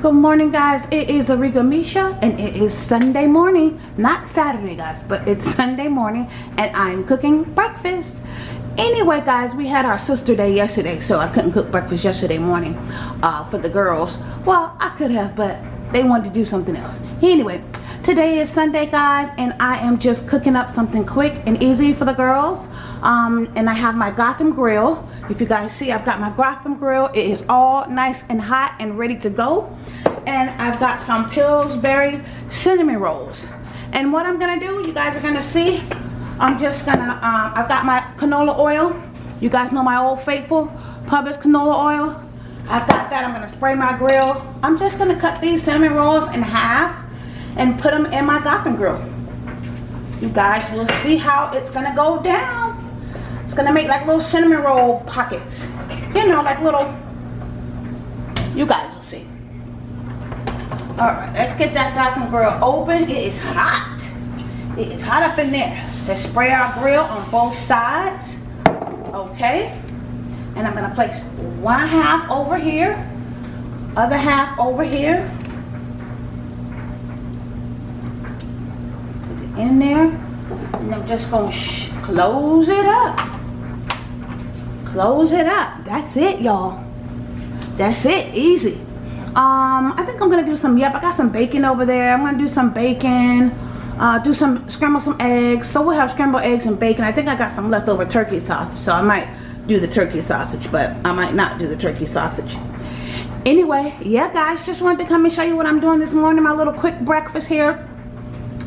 Good morning guys, it is Ariga Misha and it is Sunday morning, not Saturday guys, but it's Sunday morning and I'm cooking breakfast. Anyway guys, we had our sister day yesterday so I couldn't cook breakfast yesterday morning uh, for the girls. Well, I could have but they wanted to do something else. Anyway, today is Sunday guys and I am just cooking up something quick and easy for the girls. Um, and I have my Gotham grill. If you guys see, I've got my Gotham grill. It is all nice and hot and ready to go. And I've got some Pillsbury cinnamon rolls. And what I'm gonna do, you guys are gonna see, I'm just gonna, um, I've got my canola oil. You guys know my old faithful Publix canola oil. I've got that, I'm gonna spray my grill. I'm just gonna cut these cinnamon rolls in half and put them in my Gotham grill. You guys will see how it's gonna go down. It's gonna make like little cinnamon roll pockets. You know, like little, you guys will see. All right, let's get that Gotham grill open. It is hot. It is hot up in there. Let's spray our grill on both sides. Okay. And I'm gonna place one half over here, other half over here. Put it in there. And I'm just gonna close it up. Close it up. That's it y'all. That's it. Easy. Um i think i'm gonna do some yep i got some bacon over there. I'm gonna do some bacon uh, do some scramble some eggs. So we'll have scrambled eggs and bacon. I think i got some leftover turkey sausage so i might do the turkey sausage but i might not do the turkey sausage. Anyway yeah guys just wanted to come and show you what i'm doing this morning. My little quick breakfast here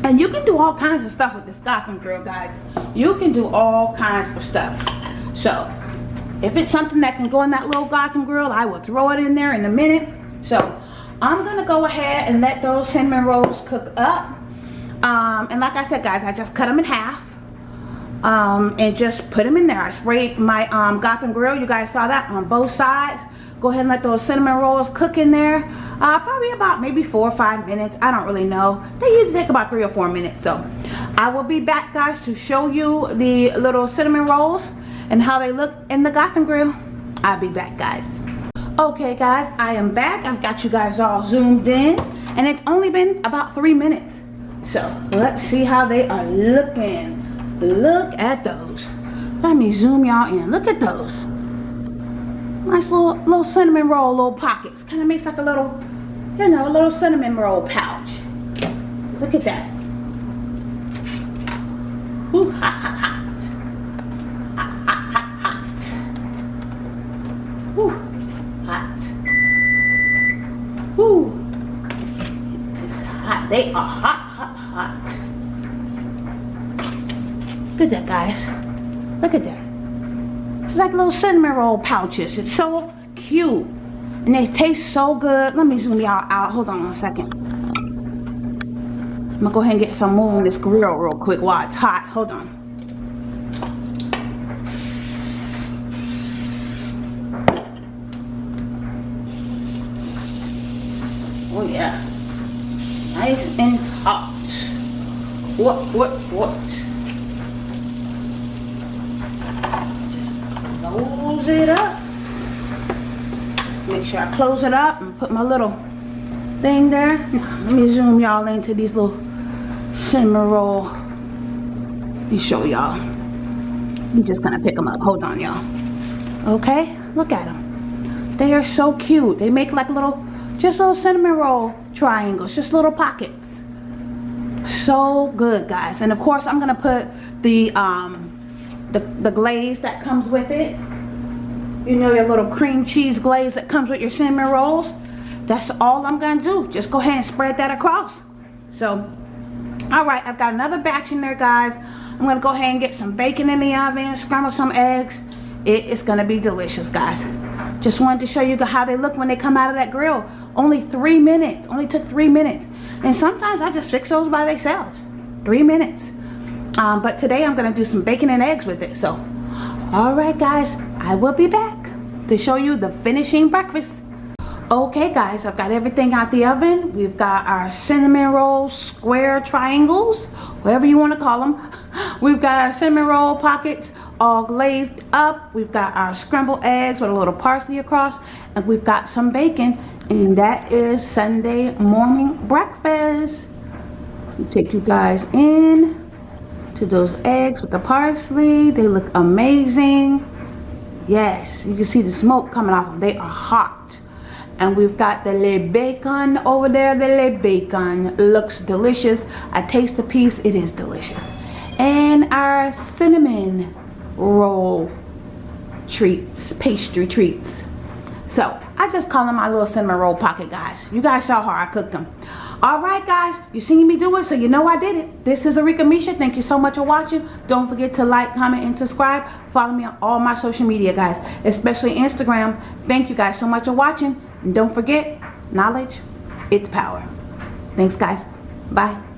and you can do all kinds of stuff with the Gotham grill guys you can do all kinds of stuff so if it's something that can go in that little Gotham grill, I will throw it in there in a minute. So I'm going to go ahead and let those cinnamon rolls cook up. Um, and like I said, guys, I just cut them in half. Um, and just put them in there. I sprayed my um, Gotham grill. You guys saw that on both sides. Go ahead and let those cinnamon rolls cook in there. Uh, probably about maybe four or five minutes. I don't really know. They usually take about three or four minutes. So I will be back, guys, to show you the little cinnamon rolls and how they look in the Gotham grill. I'll be back guys. Okay guys, I am back. I've got you guys all zoomed in and it's only been about three minutes. So let's see how they are looking. Look at those. Let me zoom y'all in. Look at those. Nice little, little cinnamon roll, little pockets. Kind of makes like a little, you know, a little cinnamon roll pouch. Look at that. Ooh, hot, hot, hot. Whew, hot. Whew. It is hot. They are hot, hot, hot. Look at that, guys. Look at that. It's like little cinnamon roll pouches. It's so cute. And they taste so good. Let me zoom y'all out. Hold on one second. I'm gonna go ahead and get some more on this grill real quick while it's hot. Hold on. Oh yeah. Nice and hot. What, what, what? Just close it up. Make sure I close it up and put my little thing there. Let me zoom y'all into these little cinnamon roll. Let me show y'all. I'm just gonna pick them up. Hold on, y'all. Okay, look at them. They are so cute. They make like little just little cinnamon roll triangles, just little pockets. So good, guys. And of course, I'm gonna put the um, the, the glaze that comes with it. You know, your little cream cheese glaze that comes with your cinnamon rolls. That's all I'm gonna do. Just go ahead and spread that across. So, all right, I've got another batch in there, guys. I'm gonna go ahead and get some bacon in the oven, scramble some eggs. It is gonna be delicious, guys. Just wanted to show you how they look when they come out of that grill. Only three minutes. Only took three minutes. And sometimes I just fix those by themselves. Three minutes. Um, but today I'm to do some bacon and eggs with it. So, alright guys, I will be back to show you the finishing breakfast. Okay guys, I've got everything out the oven. We've got our cinnamon roll square triangles, whatever you want to call them. We've got our cinnamon roll pockets all glazed up. We've got our scrambled eggs with a little parsley across. And we've got some bacon And that is Sunday morning breakfast. Take you guys in to those eggs with the parsley. They look amazing. Yes, you can see the smoke coming off them. They are hot. And we've got the le bacon over there. The le bacon looks delicious. I taste a piece. It is delicious. And our cinnamon roll treats, pastry treats. So I just call them my little cinnamon roll pocket guys. You guys saw how I cooked them. All right, guys, you seen me do it, so you know I did it. This is Arika Misha. Thank you so much for watching. Don't forget to like, comment, and subscribe. Follow me on all my social media, guys, especially Instagram. Thank you guys so much for watching. And don't forget, knowledge, it's power. Thanks, guys. Bye.